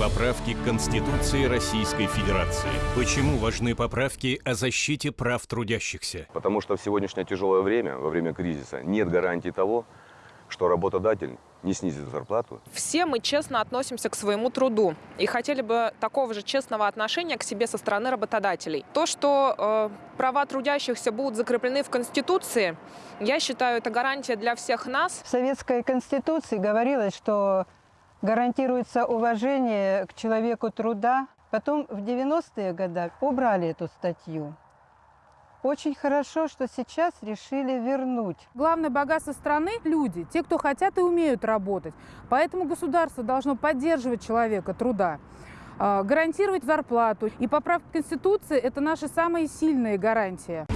Поправки к Конституции Российской Федерации. Почему важны поправки о защите прав трудящихся? Потому что в сегодняшнее тяжелое время, во время кризиса, нет гарантии того, что работодатель не снизит зарплату. Все мы честно относимся к своему труду и хотели бы такого же честного отношения к себе со стороны работодателей. То, что э, права трудящихся будут закреплены в Конституции, я считаю, это гарантия для всех нас. В Советской Конституции говорилось, что гарантируется уважение к человеку труда. Потом в 90-е годы убрали эту статью. Очень хорошо, что сейчас решили вернуть. Главное богатство страны – люди, те, кто хотят и умеют работать. Поэтому государство должно поддерживать человека труда, а, гарантировать зарплату. И поправка Конституции – это наша самая сильная гарантия.